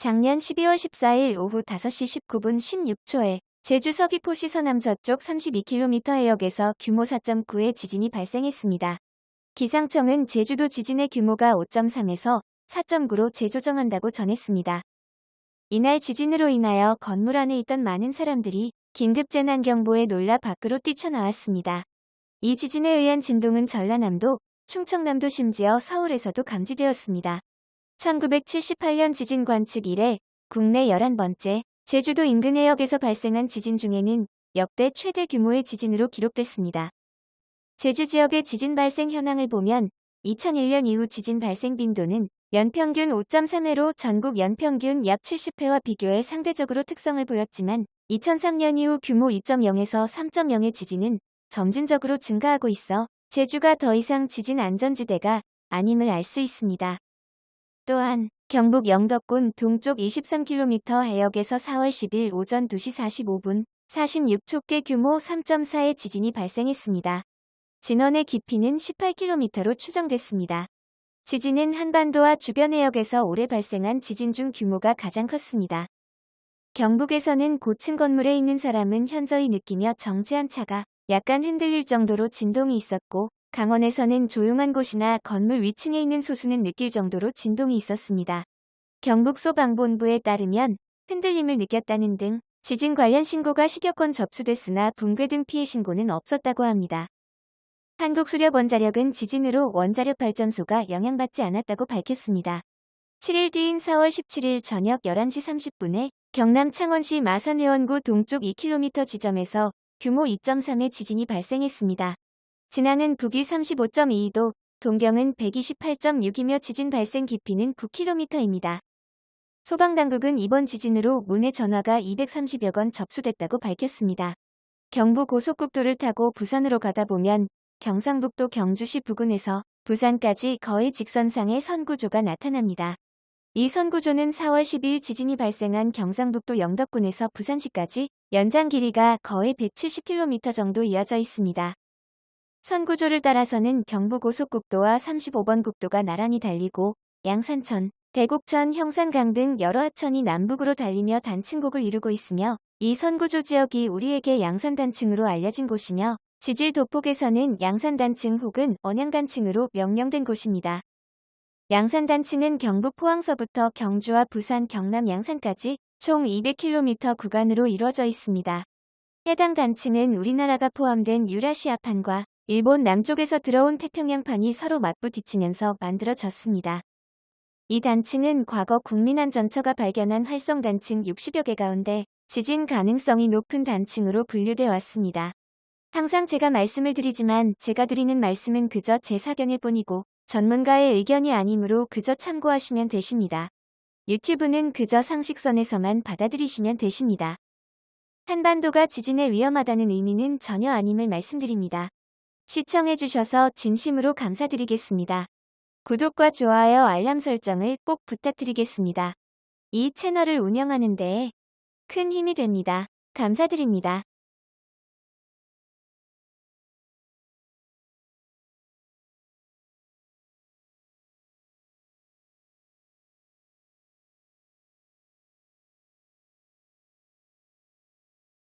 작년 12월 14일 오후 5시 19분 16초에 제주 서귀포시 서남서쪽 32km 해역에서 규모 4.9의 지진이 발생했습니다. 기상청은 제주도 지진의 규모가 5.3에서 4.9로 재조정한다고 전했습니다. 이날 지진으로 인하여 건물 안에 있던 많은 사람들이 긴급재난경보에 놀라 밖으로 뛰쳐나왔습니다. 이 지진에 의한 진동은 전라남도, 충청남도 심지어 서울에서도 감지되었습니다. 1978년 지진 관측 이래 국내 11번째 제주도 인근 해역에서 발생한 지진 중에는 역대 최대 규모의 지진으로 기록됐습니다. 제주 지역의 지진 발생 현황을 보면 2001년 이후 지진 발생 빈도는 연평균 5.3회로 전국 연평균 약 70회와 비교해 상대적으로 특성을 보였지만 2003년 이후 규모 2.0에서 3.0의 지진은 점진적으로 증가하고 있어 제주가 더 이상 지진 안전지대가 아님을 알 수 있습니다. 또한 경북 영덕군 동쪽 23km 해역에서 4월 10일 오전 2시 45분 46촉계 규모 3.4의 지진이 발생했습니다. 진원의 깊이는 18km로 추정됐습니다. 지진은 한반도와 주변 해역에서 올해 발생한 지진 중 규모가 가장 컸습니다. 경북에서는 고층 건물에 있는 사람은 현저히 느끼며 정지한 차가 약간 흔들릴 정도로 진동이 있었고 강원에서는 조용한 곳이나 건물 위층에 있는 소수는 느낄 정도로 진동이 있었습니다. 경북소방본부에 따르면 흔들림을 느꼈다는 등 지진 관련 신고가 식여건 접수됐으나 붕괴 등 피해 신고는 없었다고 합니다. 한국수력원자력은 지진으로 원자력 발전소가 영향받지 않았다고 밝혔습니다. 7일 뒤인 4월 17일 저녁 11시 30분에 경남 창원시 마산해원구 동쪽 2km 지점에서 규모 2.3의 지진이 발생했습니다. 진안은 북위 35.22도, 동경은 128.6이며 지진 발생 깊이는 9km입니다. 소방당국은 이번 지진으로 문의 전화가 230여 건 접수됐다고 밝혔습니다. 경부 고속국도를 타고 부산으로 가다 보면 경상북도 경주시 부근에서 부산까지 거의 직선상의 선구조가 나타납니다. 이 선구조는 4월 12일 지진이 발생한 경상북도 영덕군에서 부산시까지 연장 길이가 거의 170km 정도 이어져 있습니다. 선구조를 따라서는 경부고속국도와 35번 국도가 나란히 달리고 양산천, 대곡천, 형산강 등 여러 하천이 남북으로 달리며 단층곡을 이루고 있으며 이 선구조 지역이 우리에게 양산단층으로 알려진 곳이며 지질 도폭에서는 양산단층 혹은 언양단층으로 명명된 곳입니다. 양산단층은 경북 포항서부터 경주와 부산, 경남 양산까지 총 200km 구간으로 이루어져 있습니다. 해당 단층은 우리나라가 포함된 유라시아판과 일본 남쪽에서 들어온 태평양판이 서로 맞부딪히면서 만들어졌습니다. 이 단층은 과거 국민안전처가 발견한 활성 단층 60여 개 가운데 지진 가능성이 높은 단층으로 분류돼 왔습니다. 항상 제가 말씀을 드리지만 제가 드리는 말씀은 그저 제 사견일 뿐이고 전문가의 의견이 아니므로 그저 참고하시면 되십니다. 유튜브는 그저 상식선에서만 받아들이시면 되십니다. 한반도가 지진에 위험하다는 의미는 전혀 아님을 말씀드립니다. 시청해주셔서 진심으로 감사드리겠습니다. 구독과 좋아요 알람 설정을 꼭 부탁드리겠습니다. 이 채널을 운영하는 데에 큰 힘이 됩니다. 감사드립니다.